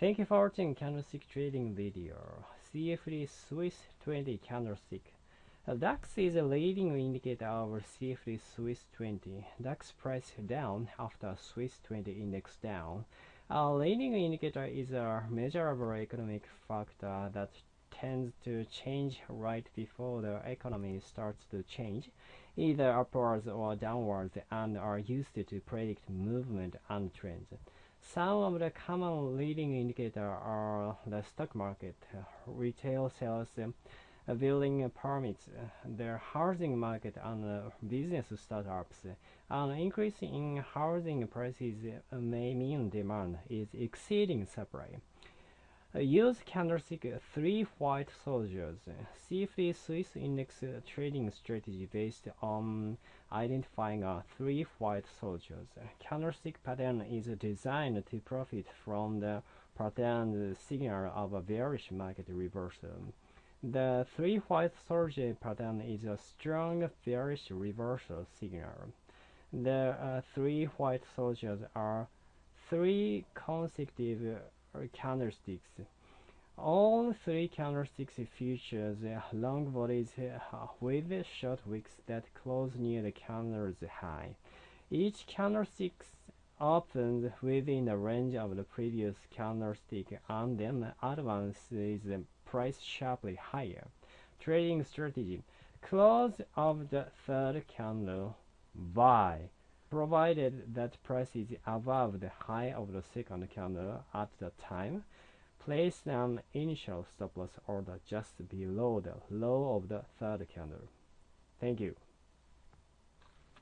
Thank you for watching candlestick trading video. CFD Swiss 20 candlestick. DAX is a leading indicator of CFD Swiss 20. DAX price down after Swiss 20 index down. A leading indicator is a measurable economic factor that tends to change right before the economy starts to change, either upwards or downwards, and are used to predict movement and trends. Some of the common leading indicators are the stock market, retail sales, building permits, the housing market, and business startups. An increase in housing prices may mean demand is exceeding supply. Uh, use candlestick uh, three white soldiers. Uh, CFD Swiss index trading strategy based on identifying three white soldiers. Candlestick pattern is designed to profit from the pattern signal of a bearish market reversal. Um, the three white soldier pattern is a strong bearish reversal signal. The uh, three white soldiers are three consecutive candlesticks. All three candlesticks features long bodies uh, with short wicks that close near the candle's high. Each candlestick opens within the range of the previous candlestick and then advances the price sharply higher. Trading strategy. Close of the third candle. Buy provided that price is above the high of the second candle at the time, place an initial stop loss order just below the low of the third candle. Thank you.